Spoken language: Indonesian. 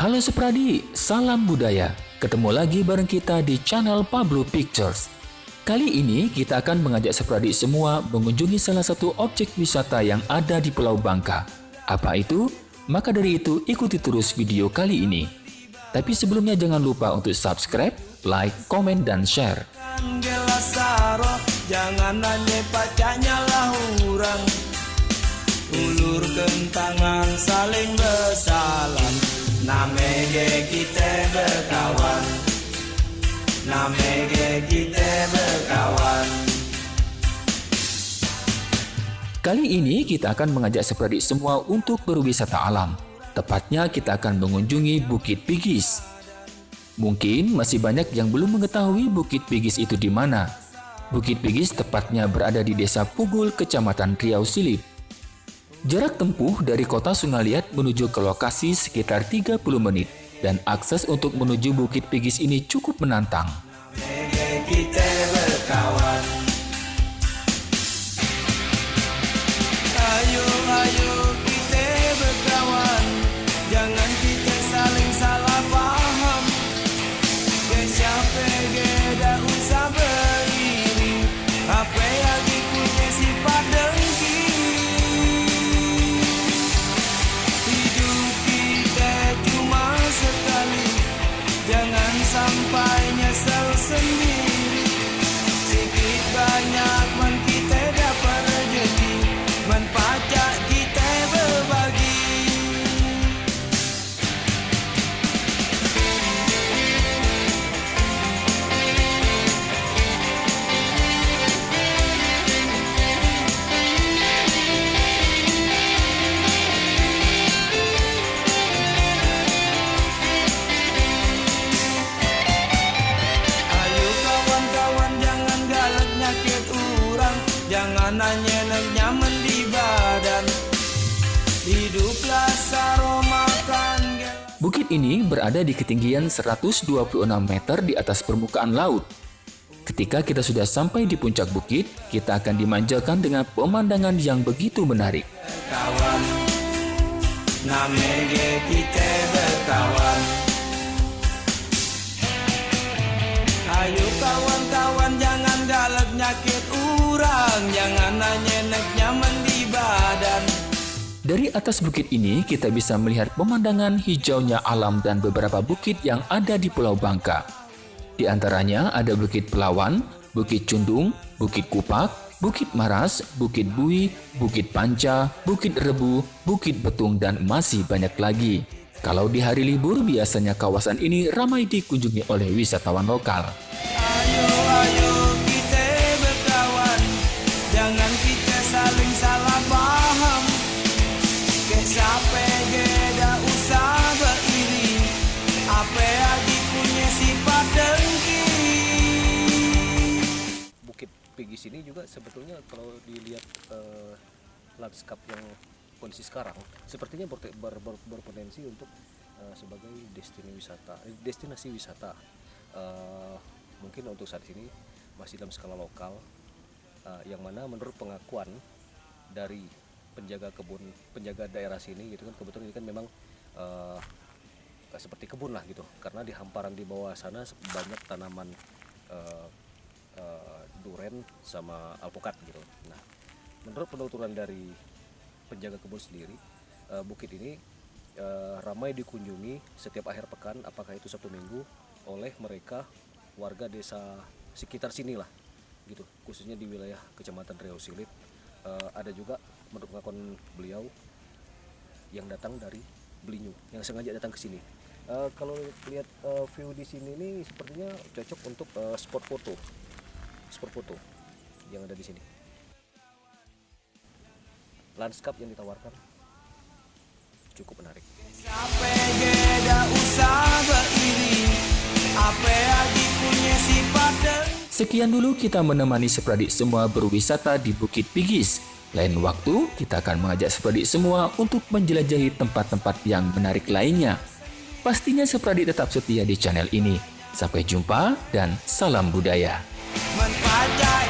Halo Supradi, salam budaya. Ketemu lagi bareng kita di channel Pablo Pictures. Kali ini kita akan mengajak Supradi semua mengunjungi salah satu objek wisata yang ada di Pulau Bangka. Apa itu? Maka dari itu ikuti terus video kali ini. Tapi sebelumnya jangan lupa untuk subscribe, like, komen, dan share. Jangan nanya pacanya lah orang Ulurkan tangan saling bersalam Kali ini kita akan mengajak seperti semua untuk berwisata alam. Tepatnya kita akan mengunjungi Bukit Pigis. Mungkin masih banyak yang belum mengetahui Bukit Pigis itu di mana. Bukit Pigis tepatnya berada di Desa Pugul, Kecamatan Riau Silip. Jarak tempuh dari kota Sungaliat menuju ke lokasi sekitar 30 menit dan akses untuk menuju Bukit Pigis ini cukup menantang. Kita berkawan. mañana. Nyaman di badan Hiduplah saromakan Bukit ini berada di ketinggian 126 meter di atas permukaan laut. Ketika kita sudah sampai di puncak bukit, kita akan dimanjakan dengan pemandangan yang begitu menarik. Kawan, kita berkawan. Ayo kawan-kawan jangan galak nyakit urang Jangan Dari atas bukit ini kita bisa melihat pemandangan hijaunya alam dan beberapa bukit yang ada di Pulau Bangka Di antaranya ada Bukit Pelawan, Bukit Cundung, Bukit Kupak, Bukit Maras, Bukit Bui, Bukit Panca, Bukit Rebu, Bukit Betung, dan masih banyak lagi. Kalau di hari libur, biasanya kawasan ini ramai dikunjungi oleh wisatawan lokal. Ayo, ayo juga sebetulnya kalau dilihat uh, lanskap yang kondisi sekarang sepertinya ber, ber, ber, berpotensi untuk uh, sebagai destinasi wisata eh, destinasi wisata. Uh, mungkin untuk saat ini masih dalam skala lokal uh, yang mana menurut pengakuan dari penjaga kebun penjaga daerah sini gitu kan kebetulan ini kan memang uh, seperti kebun lah gitu. Karena di hamparan di bawah sana banyak tanaman uh, uh, duren sama alpukat gitu. Nah menurut penuturan dari penjaga kebun sendiri uh, bukit ini uh, ramai dikunjungi setiap akhir pekan apakah itu Sabtu Minggu oleh mereka warga desa sekitar sini lah gitu. Khususnya di wilayah Kecamatan Riau Silit. Uh, ada juga menurut pengakuan beliau yang datang dari Belinyu yang sengaja datang ke sini. Uh, kalau lihat uh, view di sini ini sepertinya cocok untuk uh, spot foto spot foto yang ada di sini lanskap yang ditawarkan cukup menarik. Sekian dulu kita menemani Sepradik semua berwisata di Bukit Pigis. Lain waktu, kita akan mengajak Sepradik semua untuk menjelajahi tempat-tempat yang menarik lainnya. Pastinya Sepradik tetap setia di channel ini. Sampai jumpa dan salam budaya. Menpajak